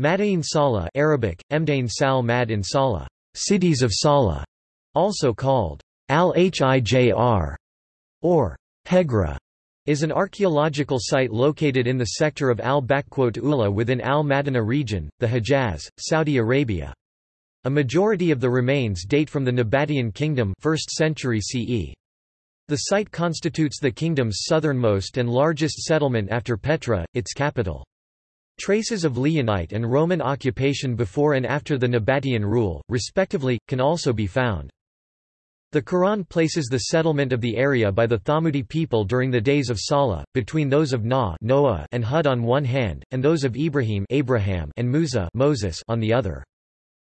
Madain Sala Arabic, Mdain Sal Mad in Sala, cities of Sala, also called Al-Hijr, or Hegra, is an archaeological site located in the sector of Al-Ula within Al-Madina region, the Hejaz, Saudi Arabia. A majority of the remains date from the Nabatean kingdom 1st century CE. The site constitutes the kingdom's southernmost and largest settlement after Petra, its capital. Traces of Lihyanite and Roman occupation before and after the Nabatean rule, respectively, can also be found. The Quran places the settlement of the area by the Thamudi people during the days of Salah, between those of Nuh Noah and Hud on one hand, and those of Ibrahim Abraham and Musa Moses on the other.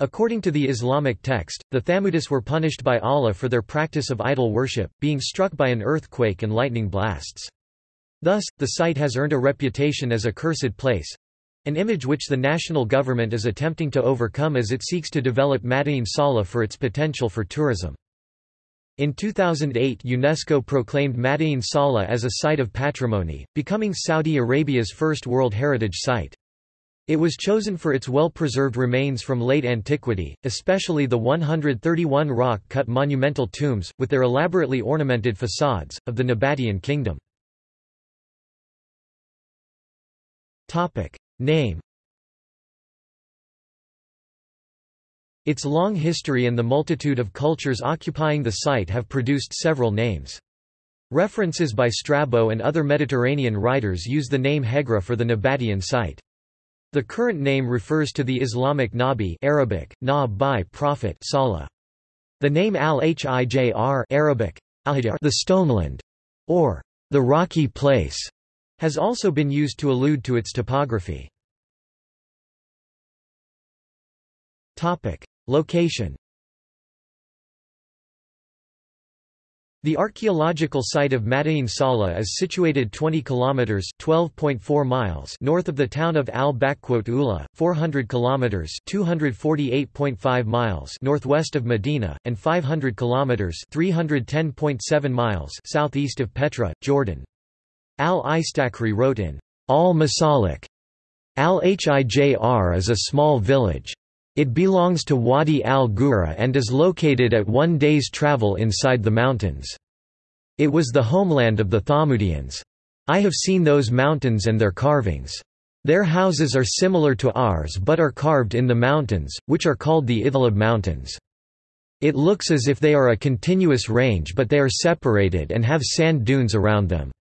According to the Islamic text, the Thamudis were punished by Allah for their practice of idol worship, being struck by an earthquake and lightning blasts. Thus, the site has earned a reputation as a cursed place, an image which the national government is attempting to overcome as it seeks to develop Madain Salah for its potential for tourism. In 2008 UNESCO proclaimed Madain Salah as a Site of Patrimony, becoming Saudi Arabia's first World Heritage Site. It was chosen for its well-preserved remains from late antiquity, especially the 131 rock-cut monumental tombs, with their elaborately ornamented facades, of the Nabatean kingdom. Name Its long history and the multitude of cultures occupying the site have produced several names. References by Strabo and other Mediterranean writers use the name Hegra for the Nabatean site. The current name refers to the Islamic Nabi Arabic, na by prophet Salah. The name al-Hijr Arabic, the stoneland, or the rocky place, has also been used to allude to its topography. Topic. Location The archaeological site of Madain Salah is situated 20 kilometers (12.4 miles) north of the town of Al-Ula, 400 kilometers (248.5 miles) northwest of Medina and 500 kilometers (310.7 miles) southeast of Petra, Jordan. Al-Istakhri wrote in Al-Masalik, Al-Hijr is a small village. It belongs to Wadi al-Qura and is located at one day's travel inside the mountains. It was the homeland of the Thamudians. I have seen those mountains and their carvings. Their houses are similar to ours but are carved in the mountains, which are called the Ithlab Mountains. It looks as if they are a continuous range but they are separated and have sand dunes around them.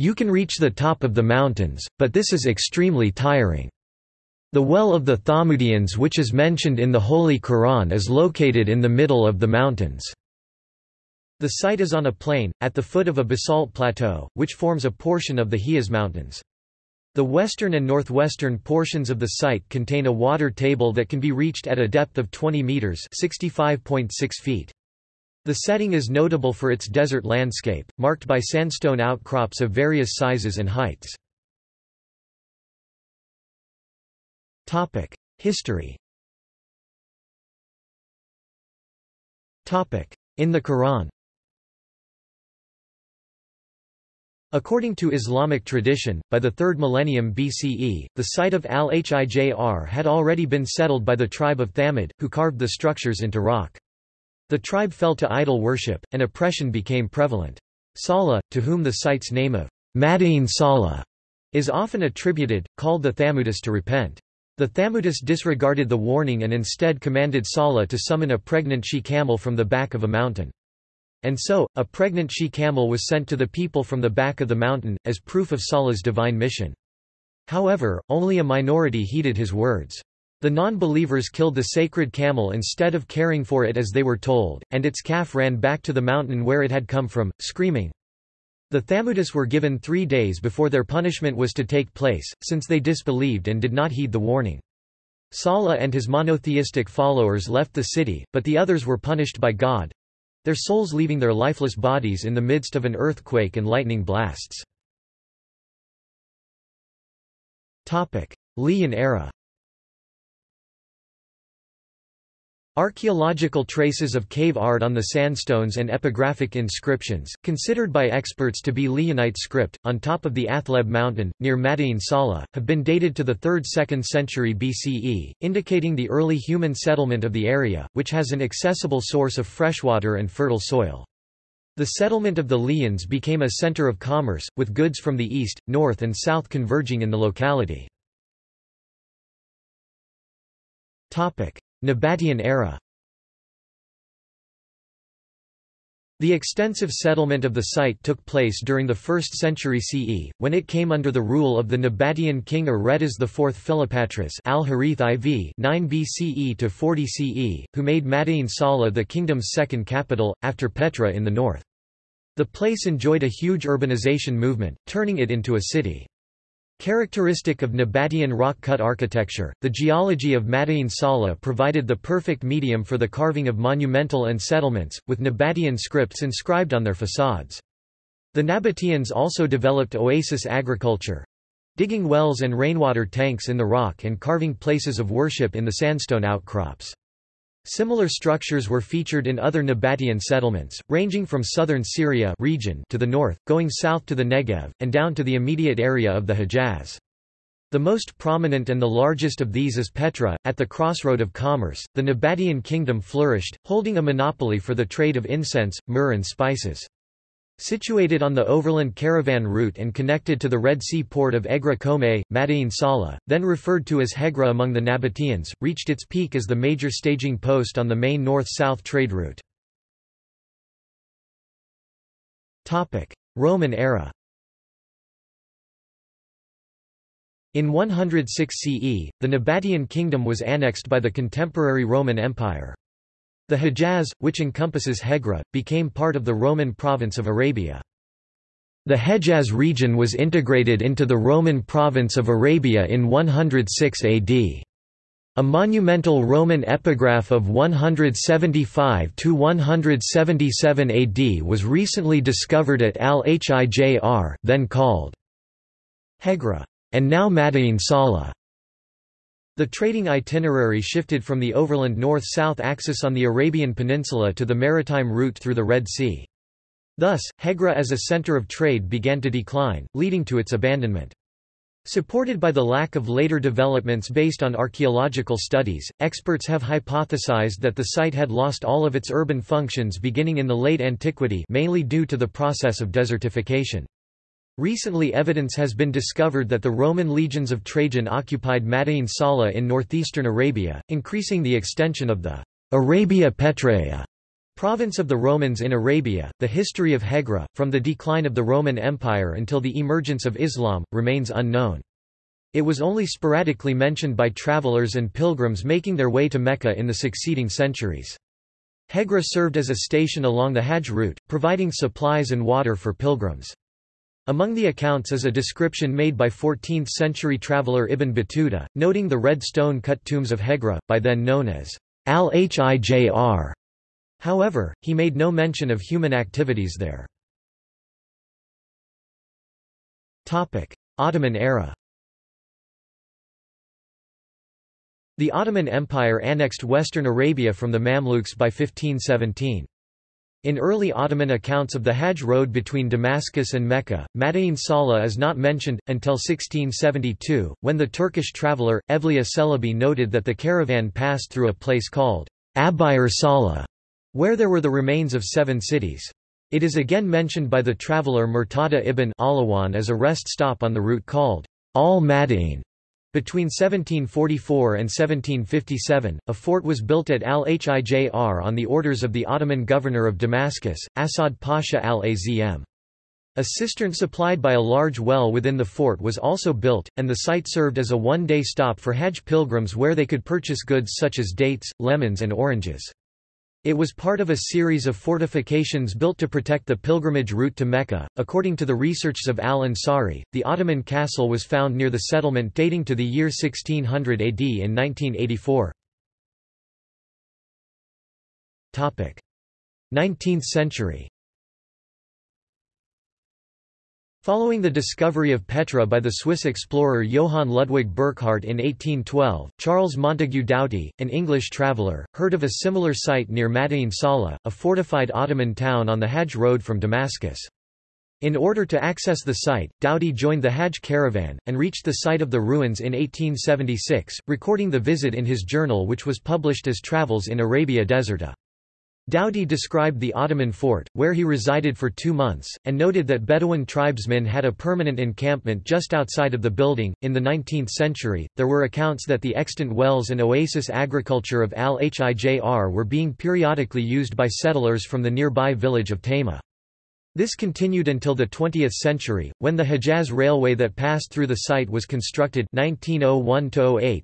You can reach the top of the mountains, but this is extremely tiring. The well of the Thamudians which is mentioned in the Holy Quran is located in the middle of the mountains. The site is on a plain, at the foot of a basalt plateau, which forms a portion of the Hejaz Mountains. The western and northwestern portions of the site contain a water table that can be reached at a depth of 20 meters (65.6 feet). The setting is notable for its desert landscape, marked by sandstone outcrops of various sizes and heights. History In the Quran According to Islamic tradition, by the 3rd millennium BCE, the site of Al-Hijr had already been settled by the tribe of Thamud, who carved the structures into rock. The tribe fell to idol worship, and oppression became prevalent. Salah, to whom the site's name of Madain Salah is often attributed, called the Thamudis to repent. The Thamudis disregarded the warning and instead commanded Salah to summon a pregnant she-camel from the back of a mountain. And so, a pregnant she-camel was sent to the people from the back of the mountain, as proof of Salah's divine mission. However, only a minority heeded his words. The non-believers killed the sacred camel instead of caring for it as they were told, and its calf ran back to the mountain where it had come from, screaming. The Thamudis were given three days before their punishment was to take place, since they disbelieved and did not heed the warning. Salah and his monotheistic followers left the city, but the others were punished by God, their souls leaving their lifeless bodies in the midst of an earthquake and lightning blasts. Lihyan era Archaeological traces of cave art on the sandstones and epigraphic inscriptions, considered by experts to be Lihyanite script, on top of the Athleb mountain, near Madain Sala, have been dated to the 3rd–2nd century BCE, indicating the early human settlement of the area, which has an accessible source of freshwater and fertile soil. The settlement of the Lihyans became a center of commerce, with goods from the east, north and south converging in the locality. Nabatean era The extensive settlement of the site took place during the 1st century CE, when it came under the rule of the Nabatean king Aretas IV Philopatris al-Harith IV 9 BCE to 40 CE, who made Madain Sala the kingdom's second capital, after Petra in the north. The place enjoyed a huge urbanization movement, turning it into a city. Characteristic of Nabatean rock-cut architecture, the geology of Madain Sala provided the perfect medium for the carving of monumental and settlements, with Nabatean scripts inscribed on their facades. The Nabateans also developed oasis agriculture—digging wells and rainwater tanks in the rock and carving places of worship in the sandstone outcrops. Similar structures were featured in other Nabatean settlements, ranging from southern Syria region to the north, going south to the Negev, and down to the immediate area of the Hejaz. The most prominent and the largest of these is Petra, at the crossroad of commerce. The Nabatean kingdom flourished, holding a monopoly for the trade of incense, myrrh, and spices. Situated on the overland caravan route and connected to the Red Sea port of Egra Kome, Madain Sala, then referred to as Hegra among the Nabateans, reached its peak as the major staging post on the main north-south trade route. Roman era In 106 CE, the Nabatean kingdom was annexed by the contemporary Roman Empire. The Hejaz, which encompasses Hegra, became part of the Roman province of Arabia. The Hejaz region was integrated into the Roman province of Arabia in 106 AD. A monumental Roman epigraph of 175–177 AD was recently discovered at Al-Hijr then called Hegra, and now Madain Sala. The trading itinerary shifted from the overland north-south axis on the Arabian Peninsula to the maritime route through the Red Sea. Thus, Hegra as a center of trade began to decline, leading to its abandonment. Supported by the lack of later developments based on archaeological studies, experts have hypothesized that the site had lost all of its urban functions beginning in the late antiquity mainly due to the process of desertification. Recently evidence has been discovered that the Roman legions of Trajan occupied Madain Sala in northeastern Arabia, increasing the extension of the Arabia Petraea province of the Romans in Arabia. The history of Hegra, from the decline of the Roman Empire until the emergence of Islam, remains unknown. It was only sporadically mentioned by travelers and pilgrims making their way to Mecca in the succeeding centuries. Hegra served as a station along the Hajj route, providing supplies and water for pilgrims. Among the accounts is a description made by 14th-century traveller Ibn Battuta, noting the red stone-cut tombs of Hegra, by then known as al-Hijr. However, he made no mention of human activities there. Ottoman era The Ottoman Empire annexed western Arabia from the Mamluks by 1517. In early Ottoman accounts of the Hajj road between Damascus and Mecca, Madain Sala is not mentioned, until 1672, when the Turkish traveller, Evliya Çelebi noted that the caravan passed through a place called Abiyar Sala, where there were the remains of seven cities. It is again mentioned by the traveller Murtada ibn Alawan as a rest stop on the route called Al-Madain. Between 1744 and 1757, a fort was built at Al-Hijr on the orders of the Ottoman governor of Damascus, Asad Pasha al-Azm. A cistern supplied by a large well within the fort was also built, and the site served as a one-day stop for Hajj pilgrims where they could purchase goods such as dates, lemons and oranges. It was part of a series of fortifications built to protect the pilgrimage route to Mecca. According to the researches of Al Ansari, the Ottoman castle was found near the settlement dating to the year 1600 AD in 1984. Topic: 19th century. Following the discovery of Petra by the Swiss explorer Johann Ludwig Burckhardt in 1812, Charles Montagu Doughty, an English traveller, heard of a similar site near Madain Saleh, a fortified Ottoman town on the Hajj road from Damascus. In order to access the site, Doughty joined the Hajj caravan, and reached the site of the ruins in 1876, recording the visit in his journal which was published as Travels in Arabia Deserta. Doughty described the Ottoman fort, where he resided for two months, and noted that Bedouin tribesmen had a permanent encampment just outside of the building. In the 19th century, there were accounts that the extant wells and oasis agriculture of Al Hijr were being periodically used by settlers from the nearby village of Tayma. This continued until the 20th century, when the Hejaz Railway that passed through the site was constructed 1901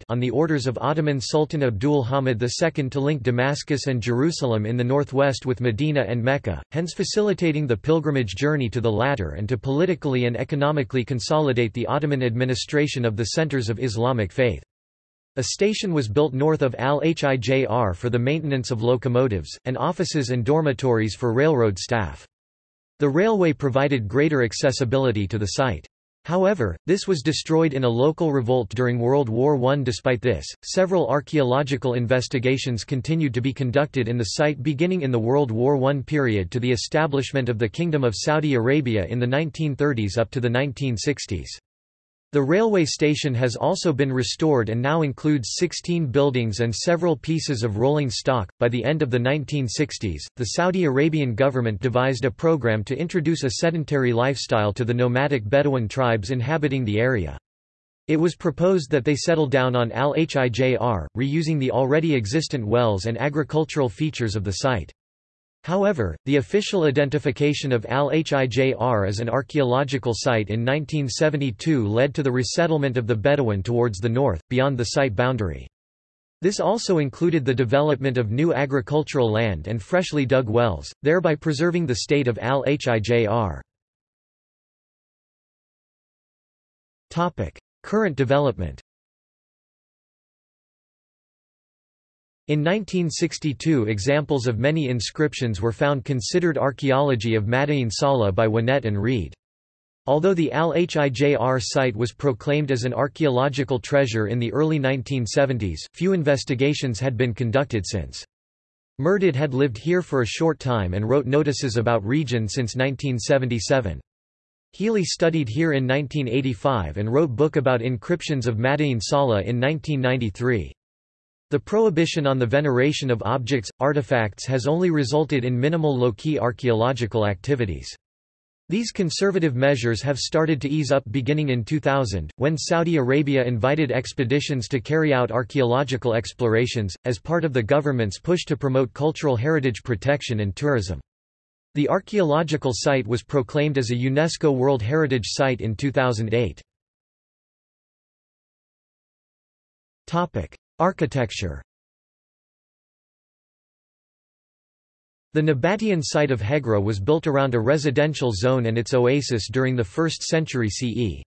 on the orders of Ottoman Sultan Abdul Hamid II to link Damascus and Jerusalem in the northwest with Medina and Mecca, hence facilitating the pilgrimage journey to the latter and to politically and economically consolidate the Ottoman administration of the centers of Islamic faith. A station was built north of Al-Hijr for the maintenance of locomotives, and offices and dormitories for railroad staff. The railway provided greater accessibility to the site. However, this was destroyed in a local revolt during World War I. Despite this, several archaeological investigations continued to be conducted in the site beginning in the World War I period to the establishment of the Kingdom of Saudi Arabia in the 1930s up to the 1960s. The railway station has also been restored and now includes 16 buildings and several pieces of rolling stock. By the end of the 1960s, the Saudi Arabian government devised a program to introduce a sedentary lifestyle to the nomadic Bedouin tribes inhabiting the area. It was proposed that they settle down on Al-Hijr, reusing the already existent wells and agricultural features of the site. However, the official identification of Al-Hijr as an archaeological site in 1972 led to the resettlement of the Bedouin towards the north, beyond the site boundary. This also included the development of new agricultural land and freshly dug wells, thereby preserving the state of Al-Hijr. Current development In 1962 examples of many inscriptions were found considered archaeology of Madain Saleh by Winnett and Reed. Although the Al-Hijr site was proclaimed as an archaeological treasure in the early 1970s, few investigations had been conducted since. Murdid had lived here for a short time and wrote notices about region since 1977. Healy studied here in 1985 and wrote book about encryptions of Madain Saleh in 1993. The prohibition on the veneration of objects, artifacts has only resulted in minimal low-key archaeological activities. These conservative measures have started to ease up beginning in 2000, when Saudi Arabia invited expeditions to carry out archaeological explorations, as part of the government's push to promote cultural heritage protection and tourism. The archaeological site was proclaimed as a UNESCO World Heritage Site in 2008. Architecture The Nabatean site of Hegra was built around a residential zone and its oasis during the 1st century CE.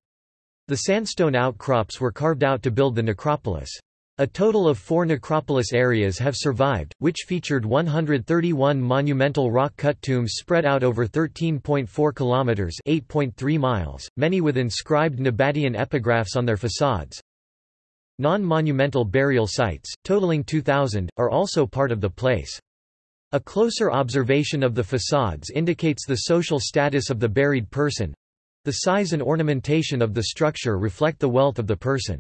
The sandstone outcrops were carved out to build the necropolis. A total of four necropolis areas have survived, which featured 131 monumental rock-cut tombs spread out over 13.4 kilometers (8.3 miles), many with inscribed Nabatean epigraphs on their facades. Non-monumental burial sites, totaling 2,000, are also part of the place. A closer observation of the facades indicates the social status of the buried person. The size and ornamentation of the structure reflect the wealth of the person.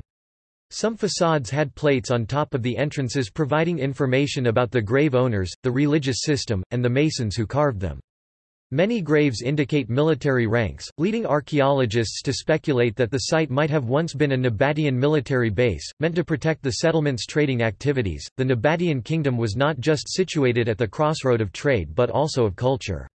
Some facades had plates on top of the entrances providing information about the grave owners, the religious system, and the masons who carved them. Many graves indicate military ranks, leading archaeologists to speculate that the site might have once been a Nabatean military base, meant to protect the settlement's trading activities. The Nabatean kingdom was not just situated at the crossroad of trade but also of culture.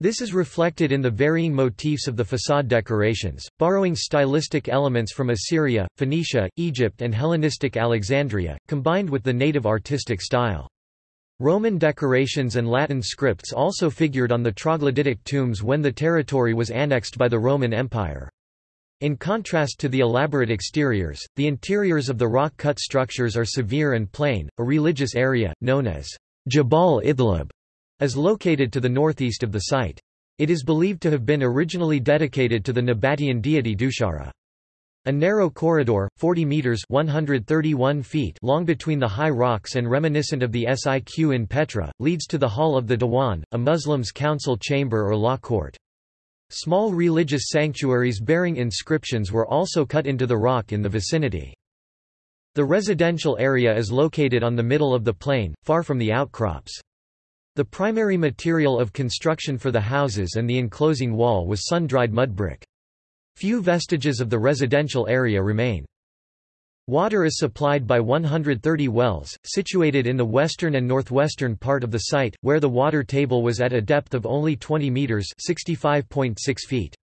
This is reflected in the varying motifs of the facade decorations, borrowing stylistic elements from Assyria, Phoenicia, Egypt, and Hellenistic Alexandria, combined with the native artistic style. Roman decorations and Latin scripts also figured on the troglodytic tombs when the territory was annexed by the Roman Empire. In contrast to the elaborate exteriors, the interiors of the rock-cut structures are severe and plain. A religious area, known as Jabal Ithlib, is located to the northeast of the site. It is believed to have been originally dedicated to the Nabatean deity Dushara. A narrow corridor, 40 meters (131 feet) long between the high rocks and reminiscent of the Siq in Petra, leads to the hall of the Diwan, a Muslim's council chamber or law court. Small religious sanctuaries bearing inscriptions were also cut into the rock in the vicinity. The residential area is located on the middle of the plain, far from the outcrops. The primary material of construction for the houses and the enclosing wall was sun-dried mud brick. Few vestiges of the residential area remain. Water is supplied by 130 wells, situated in the western and northwestern part of the site, where the water table was at a depth of only 20 metres (65.6 feet).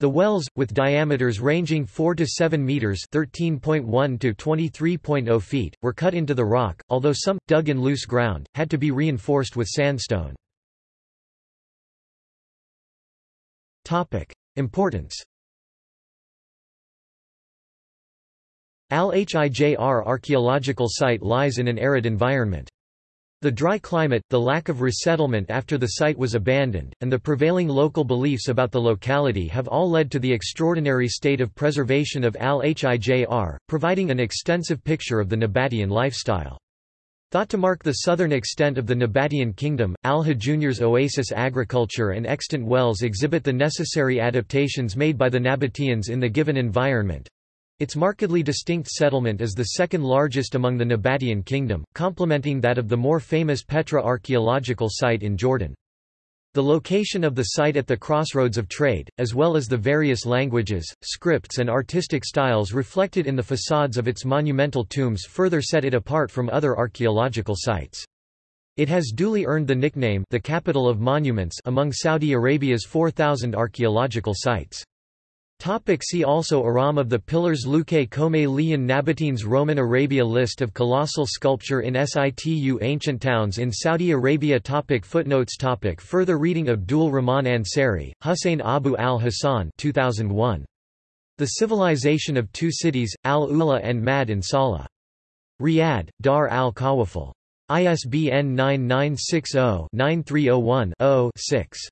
The wells, with diameters ranging 4 to 7 meters (13.1 to 23.0 feet), were cut into the rock, although some, dug in loose ground, had to be reinforced with sandstone. Topic: Importance. Al-Hijr archaeological site lies in an arid environment. The dry climate, the lack of resettlement after the site was abandoned, and the prevailing local beliefs about the locality have all led to the extraordinary state of preservation of Al-Hijr, providing an extensive picture of the Nabatean lifestyle. Thought to mark the southern extent of the Nabatean kingdom, Al-Hijr's oasis agriculture and extant wells exhibit the necessary adaptations made by the Nabateans in the given environment, its markedly distinct settlement is the second largest among the Nabatean kingdom, complementing that of the more famous Petra archaeological site in Jordan. The location of the site at the crossroads of trade, as well as the various languages, scripts and artistic styles reflected in the facades of its monumental tombs further set it apart from other archaeological sites. It has duly earned the nickname the capital of monuments among Saudi Arabia's 4,000 archaeological sites. Topic see also Iram of the Pillars Leuke Kome Lihyan Nabateans Roman Arabia List of colossal sculpture in situ Ancient towns in Saudi Arabia topic Footnotes topic Further reading Abdul Rahman Ansari, Hussein Abu al-Hassan 2001. The Civilization of Two Cities, Al-Ula and Mad in Salah. Riyadh, Dar al-Khawafil. ISBN 9960-9301-0-6.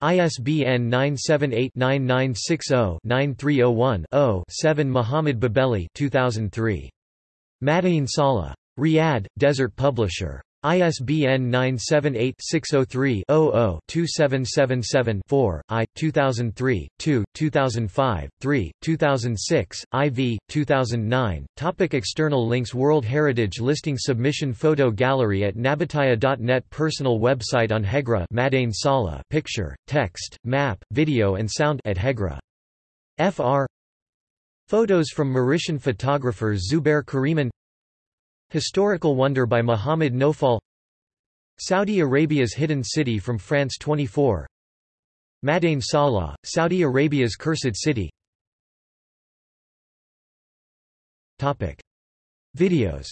ISBN 978-9960-9301-0-7 Muhammad Babeli 2003. Madain Salah. Riyadh, Desert Publisher. ISBN 978-603-00-2777-4, I, 2003, 2, 2005, 3, 2006, IV, 2009. Topic external links World Heritage Listing Submission Photo Gallery at Nabataea.net Personal website on Hegra Madain Salah Picture, text, map, video and sound at Hegra. FR Photos from Mauritian photographer Zubair Kariman Historical Wonder by Muhammad Nofal. Saudi Arabia's Hidden City from France 24 Madain Salah, Saudi Arabia's Cursed City. Topic. Videos.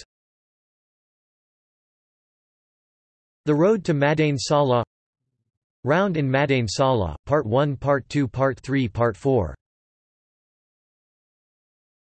The Road to Madain Salah. Round in Madain Salah, Part 1 Part 2 Part 3 Part 4